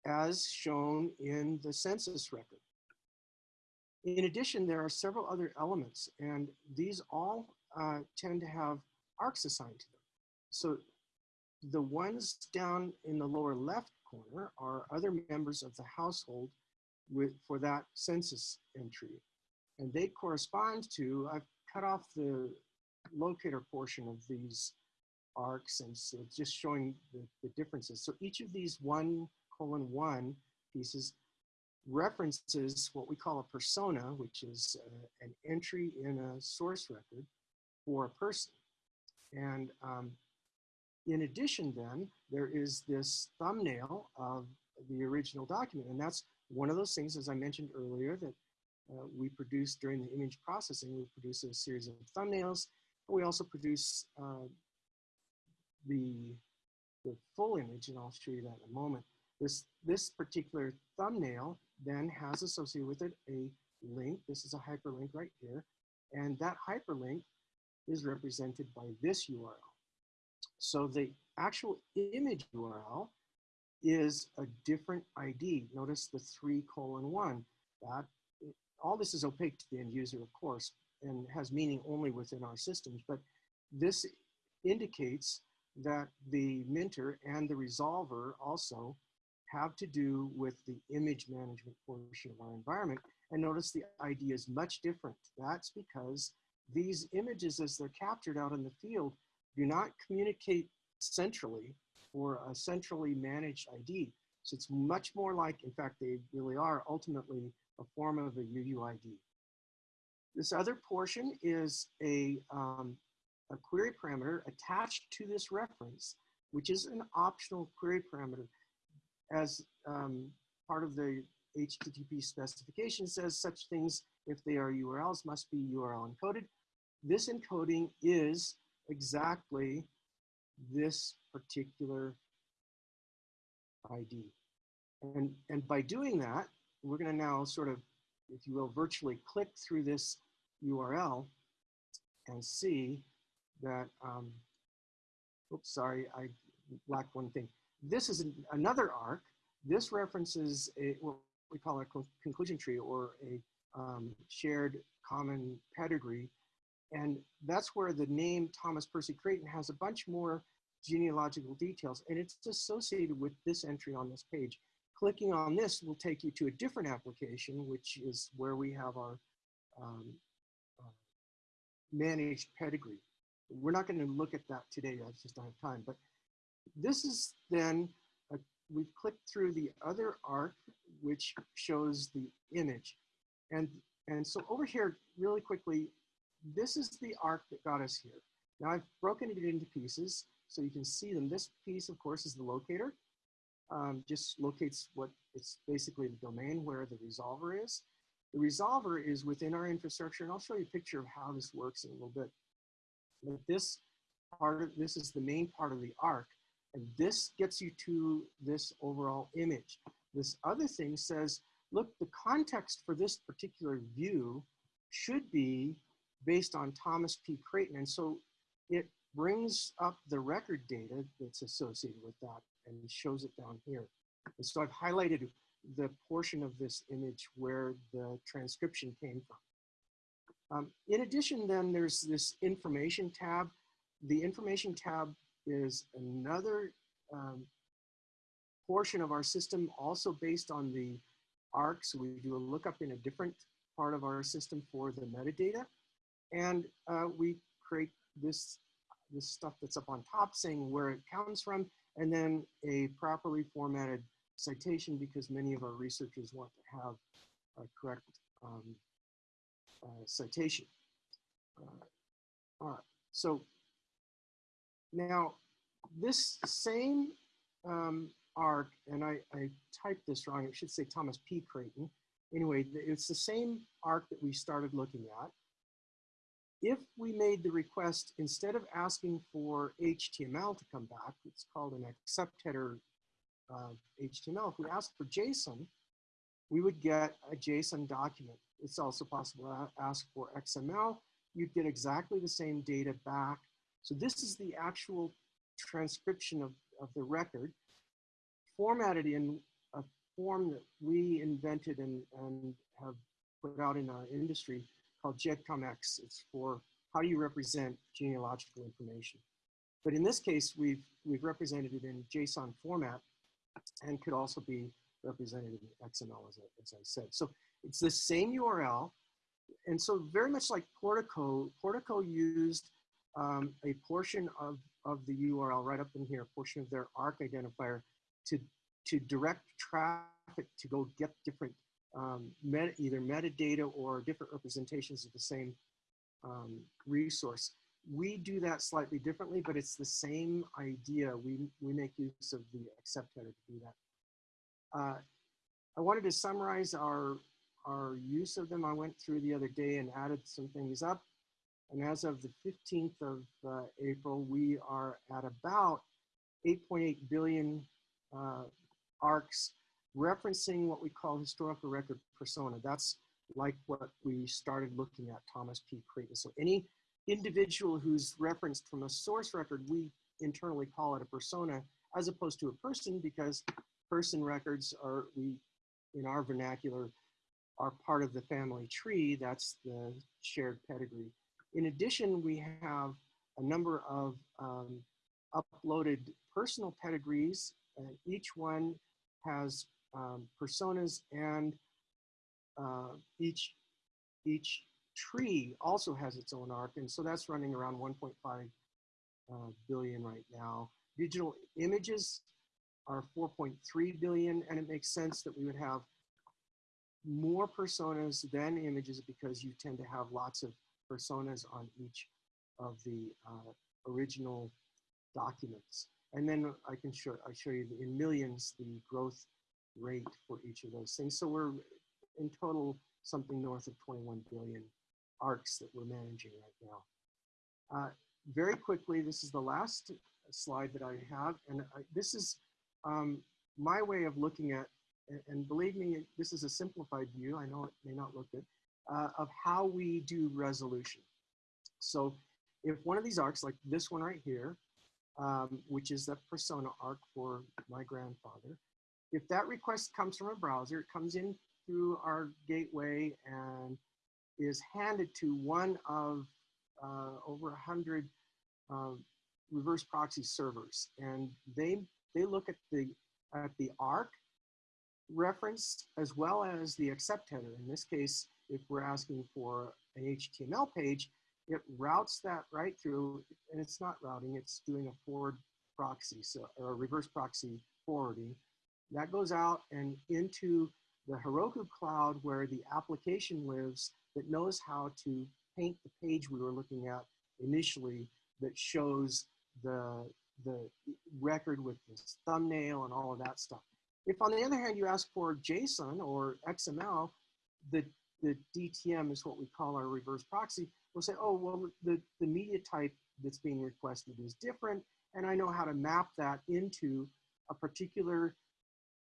as shown in the census record. In addition, there are several other elements, and these all uh, tend to have arks assigned to them. So the ones down in the lower left corner are other members of the household with, for that census entry. And they correspond to, I've cut off the locator portion of these arks and so just showing the, the differences. So each of these one colon one pieces references what we call a persona, which is uh, an entry in a source record for a person. And um, in addition then, there is this thumbnail of the original document. And that's one of those things, as I mentioned earlier, that uh, we produce during the image processing. We produce a series of thumbnails. But we also produce uh, the, the full image, and I'll show you that in a moment. This, this particular thumbnail then has associated with it a link. This is a hyperlink right here. And that hyperlink is represented by this URL. So the actual image URL is a different ID. Notice the three colon one. That all this is opaque to the end user, of course, and has meaning only within our systems. But this indicates that the minter and the resolver also have to do with the image management portion of our environment. And notice the ID is much different. That's because these images, as they're captured out in the field, do not communicate centrally for a centrally managed ID. So it's much more like, in fact, they really are ultimately a form of a UUID. This other portion is a, um, a query parameter attached to this reference, which is an optional query parameter. As um, part of the HTTP specification says such things, if they are URLs, must be URL encoded. This encoding is exactly this particular ID. And, and by doing that, we're going to now sort of, if you will, virtually click through this URL and see that, um, oops, sorry, I lack one thing. This is an, another ark. This references a, what we call a conclusion tree or a um, shared common pedigree and that's where the name Thomas Percy Creighton has a bunch more genealogical details, and it's associated with this entry on this page. Clicking on this will take you to a different application, which is where we have our um, uh, managed pedigree. We're not going to look at that today. I just don't have time. But this is then, uh, we've clicked through the other ark, which shows the image. And, and so over here, really quickly, this is the ark that got us here. Now I've broken it into pieces so you can see them. This piece, of course, is the locator. Um, just locates what it's basically the domain where the resolver is. The resolver is within our infrastructure, and I'll show you a picture of how this works in a little bit. But this part of this is the main part of the ark, and this gets you to this overall image. This other thing says, look, the context for this particular view should be based on Thomas P. Creighton. And so it brings up the record data that's associated with that and shows it down here. And so I've highlighted the portion of this image where the transcription came from. Um, in addition, then there's this information tab. The information tab is another um, portion of our system also based on the ARK. So we do a lookup in a different part of our system for the metadata. And uh, we create this, this stuff that's up on top saying where it comes from, and then a properly formatted citation because many of our researchers want to have a correct um, citation. Uh, all right, so now this same um, ark, and I, I typed this wrong, it should say Thomas P. Creighton. Anyway, it's the same ark that we started looking at if we made the request, instead of asking for HTML to come back, it's called an accept header uh, HTML. If we ask for JSON, we would get a JSON document. It's also possible to ask for XML. You'd get exactly the same data back. So this is the actual transcription of, of the record formatted in a form that we invented and, and have put out in our industry called GEDCOMX. It's for how do you represent genealogical information. But in this case, we've, we've represented it in JSON format and could also be represented in XML, as I, as I said. So it's the same URL. And so very much like Portico, Portico used um, a portion of, of the URL right up in here, a portion of their ARK identifier to, to direct traffic to go get different um, either metadata or different representations of the same um, resource. We do that slightly differently, but it's the same idea. We, we make use of the accept header to do that. Uh, I wanted to summarize our, our use of them. I went through the other day and added some things up. And as of the 15th of uh, April, we are at about 8.8 billion uh, ARKs referencing what we call historical record persona. That's like what we started looking at Thomas P. Creighton. So any individual who's referenced from a source record, we internally call it a persona as opposed to a person because person records are, we, in our vernacular, are part of the family tree. That's the shared pedigree. In addition, we have a number of um, uploaded personal pedigrees. and each one has um, personas and uh, each, each tree also has its own ark. And so that's running around 1.5 uh, billion right now. Digital images are 4.3 billion and it makes sense that we would have more personas than images because you tend to have lots of personas on each of the uh, original documents. And then I can show, I show you in millions the growth rate for each of those things. So we're in total something north of 21 billion arks that we're managing right now. Uh, very quickly, this is the last slide that I have, and I, this is um, my way of looking at, and believe me, this is a simplified view, I know it may not look good, uh, of how we do resolution. So if one of these arks, like this one right here, um, which is the persona ark for my grandfather, if that request comes from a browser, it comes in through our gateway and is handed to one of uh, over 100 uh, reverse proxy servers, and they they look at the at the ARK reference as well as the accept header. In this case, if we're asking for an HTML page, it routes that right through, and it's not routing, it's doing a forward proxy, so or a reverse proxy forwarding. That goes out and into the Heroku cloud where the application lives that knows how to paint the page we were looking at initially that shows the, the record with this thumbnail and all of that stuff. If on the other hand you ask for JSON or XML, the, the DTM is what we call our reverse proxy. We'll say, oh, well, the, the media type that's being requested is different, and I know how to map that into a particular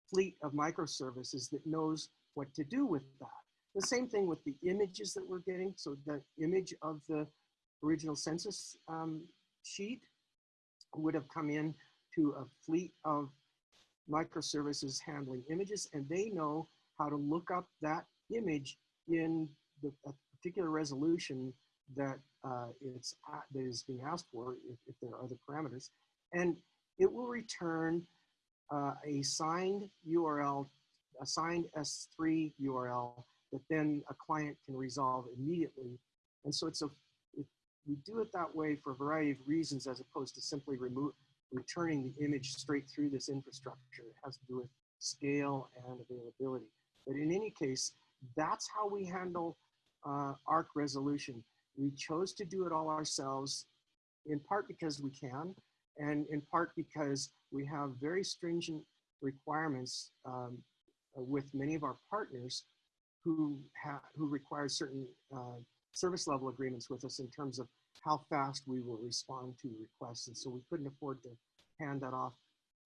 fleet of microservices that knows what to do with that. The same thing with the images that we're getting. So the image of the original census um, sheet would have come in to a fleet of microservices handling images, and they know how to look up that image in the particular resolution that uh, it's that is being asked for, if, if there are other parameters, and it will return uh, a signed URL, a signed S3 URL that then a client can resolve immediately. And so it's a, we do it that way for a variety of reasons as opposed to simply remove, returning the image straight through this infrastructure. It has to do with scale and availability. But in any case, that's how we handle uh, ARK resolution. We chose to do it all ourselves, in part because we can, and in part because we have very stringent requirements um, with many of our partners who who require certain uh, service level agreements with us in terms of how fast we will respond to requests. And so we couldn't afford to hand that off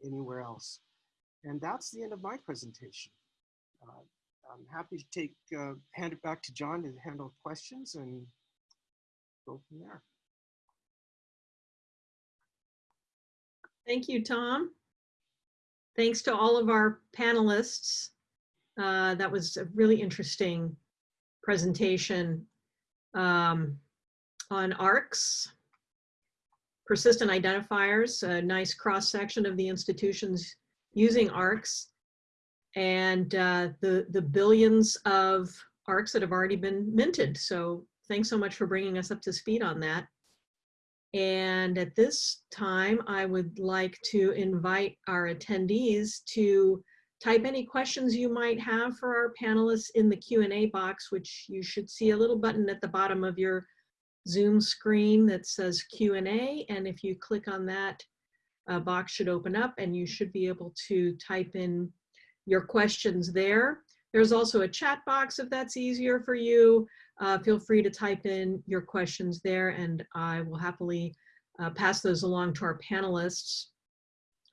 anywhere else. And that's the end of my presentation. Uh, I'm happy to take, uh, hand it back to John to handle questions and go from there. Thank you, Tom. Thanks to all of our panelists. Uh, that was a really interesting presentation um, on ARKs, persistent identifiers, a nice cross section of the institutions using ARKs, and uh, the, the billions of ARKs that have already been minted. So thanks so much for bringing us up to speed on that. And at this time, I would like to invite our attendees to type any questions you might have for our panelists in the Q&A box, which you should see a little button at the bottom of your Zoom screen that says Q&A. And if you click on that, a box should open up and you should be able to type in your questions there. There's also a chat box if that's easier for you. Uh, feel free to type in your questions there and I will happily uh, pass those along to our panelists.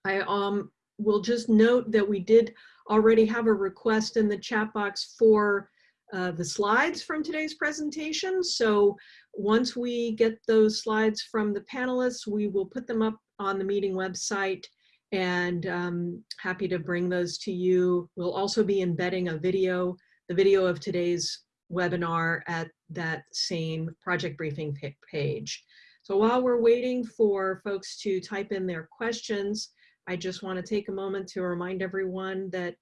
I um, will just note that we did already have a request in the chat box for uh, the slides from today's presentation. So once we get those slides from the panelists, we will put them up on the meeting website and um, happy to bring those to you. We'll also be embedding a video, the video of today's webinar at that same project briefing page. So while we're waiting for folks to type in their questions, I just want to take a moment to remind everyone that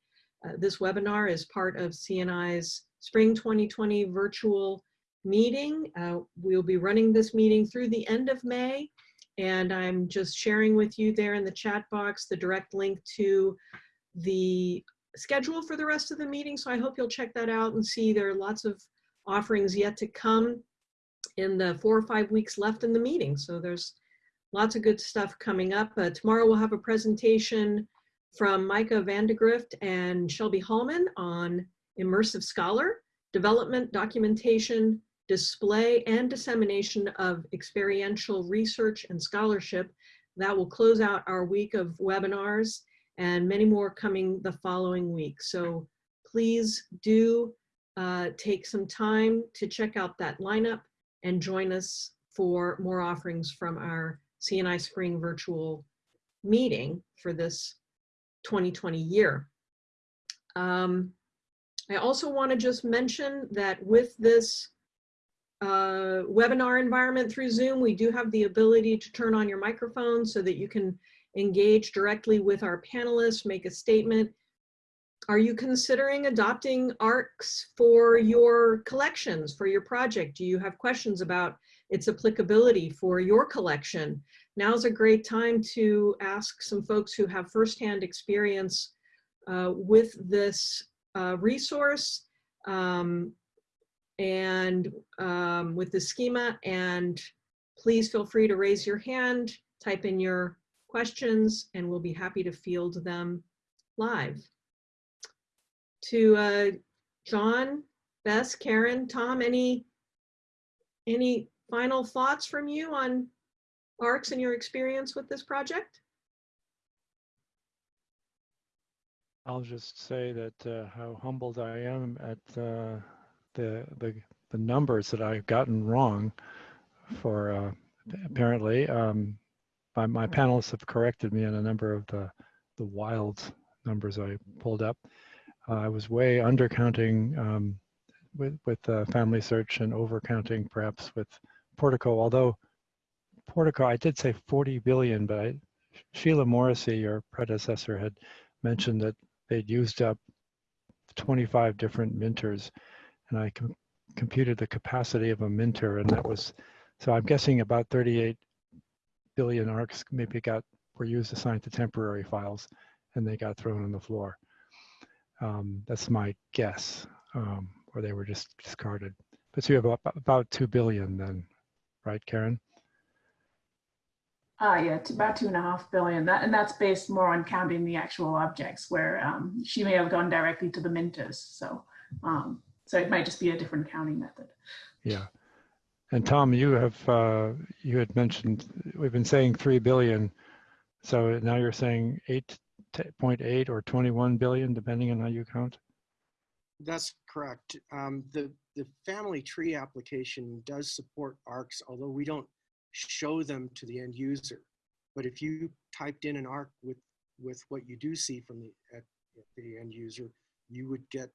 uh, this webinar is part of CNI's Spring 2020 virtual meeting. Uh, we'll be running this meeting through the end of May, and I'm just sharing with you there in the chat box the direct link to the schedule for the rest of the meeting. So I hope you'll check that out and see there are lots of offerings yet to come in the four or five weeks left in the meeting. So there's lots of good stuff coming up. Uh, tomorrow we'll have a presentation from Micah Vandegrift and Shelby Hallman on Immersive Scholar, development, documentation, display, and dissemination of experiential research and scholarship. That will close out our week of webinars and many more coming the following week. So please do uh, take some time to check out that lineup and join us for more offerings from our CNI Spring virtual meeting for this 2020 year. Um, I also want to just mention that with this uh, webinar environment through Zoom, we do have the ability to turn on your microphone so that you can engage directly with our panelists, make a statement. Are you considering adopting ARKs for your collections, for your project? Do you have questions about its applicability for your collection? Now's a great time to ask some folks who have firsthand experience uh, with this uh, resource um, and um, with the schema. And please feel free to raise your hand, type in your questions, and we'll be happy to field them live. To uh, John, Bess, Karen, Tom, any, any final thoughts from you on ARKs and your experience with this project? I'll just say that uh, how humbled I am at uh, the, the the numbers that I've gotten wrong. For uh, apparently, um, my, my panelists have corrected me on a number of the the wild numbers I pulled up. I was way undercounting um, with with uh, Family Search and overcounting perhaps with Portico. Although Portico, I did say 40 billion, but I, Sheila Morrissey, your predecessor, had mentioned that they'd used up 25 different minters and I com computed the capacity of a minter and that was, so I'm guessing about 38 billion ARKs maybe got, were used assigned to temporary files and they got thrown on the floor. Um, that's my guess, um, or they were just discarded. But so you have about, about 2 billion then, right, Karen? Ah, yeah, about two and a half billion. That and that's based more on counting the actual objects, where um, she may have gone directly to the minters. So, um, so it might just be a different counting method. Yeah. And Tom, you have uh, you had mentioned we've been saying three billion, so now you're saying eight point eight or twenty one billion, depending on how you count. That's correct. Um, the the family tree application does support ARKs, although we don't show them to the end user. But if you typed in an ARK with with what you do see from the at, at the end user, you would get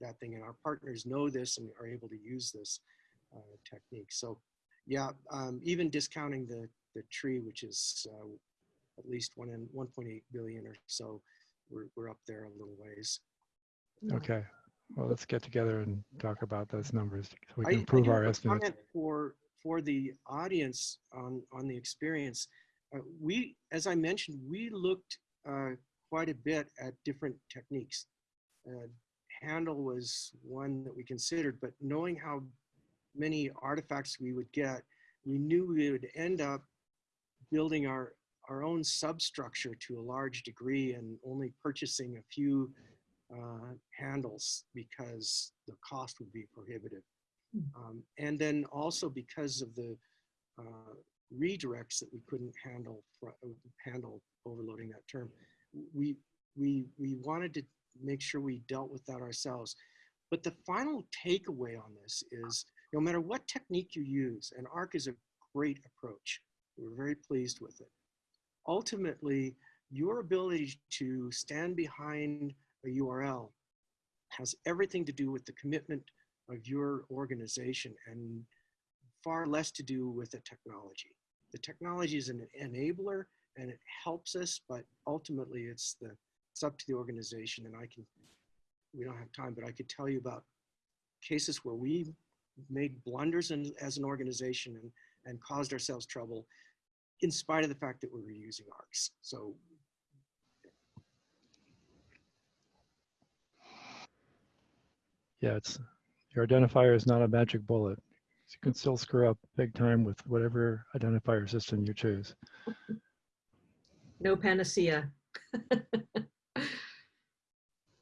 that thing. And our partners know this and are able to use this uh, technique. So yeah, um, even discounting the the tree, which is uh, at least one in 1.8 billion or so, we're we're up there a little ways. Okay. Well, let's get together and talk about those numbers so we can I improve do our estimates. For, for the audience on, on the experience, uh, we, as I mentioned, we looked uh, quite a bit at different techniques. Uh, Handle was one that we considered, but knowing how many artifacts we would get, we knew we would end up building our, our own substructure to a large degree and only purchasing a few uh, handles because the cost would be prohibitive. Um, and then also because of the uh, redirects that we couldn't handle handle overloading that term, we we we wanted to make sure we dealt with that ourselves. But the final takeaway on this is no matter what technique you use, and ARK is a great approach. We're very pleased with it. Ultimately, your ability to stand behind a URL has everything to do with the commitment of your organization and far less to do with the technology. The technology is an enabler and it helps us, but ultimately it's the it's up to the organization. And I can we don't have time, but I could tell you about cases where we made blunders in, as an organization and and caused ourselves trouble in spite of the fact that we were using ARKs. So Yeah, it's your identifier is not a magic bullet. You can still screw up big time with whatever identifier system you choose. No panacea. All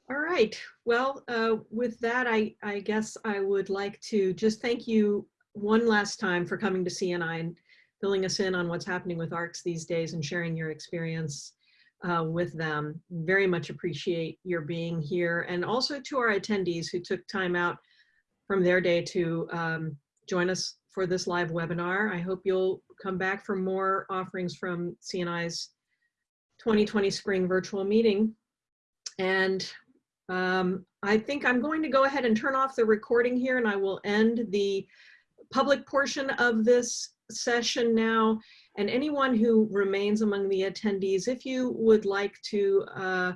right. Well, uh, with that, I, I guess I would like to just thank you one last time for coming to CNI and filling us in on what's happening with ARKs these days and sharing your experience uh, with them. Very much appreciate your being here and also to our attendees who took time out from their day to um, join us for this live webinar. I hope you'll come back for more offerings from CNI's 2020 spring virtual meeting. And um, I think I'm going to go ahead and turn off the recording here and I will end the public portion of this session now. And anyone who remains among the attendees, if you would like to uh,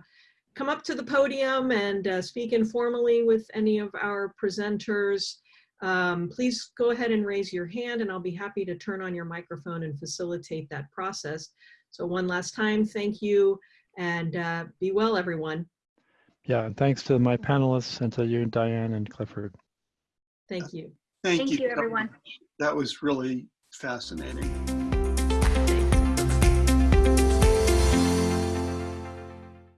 come up to the podium and uh, speak informally with any of our presenters, um, please go ahead and raise your hand and I'll be happy to turn on your microphone and facilitate that process. So one last time, thank you and uh, be well, everyone. Yeah, and thanks to my panelists and to you, Diane and Clifford. Thank you. Thank Thank you. you, everyone. That was really fascinating.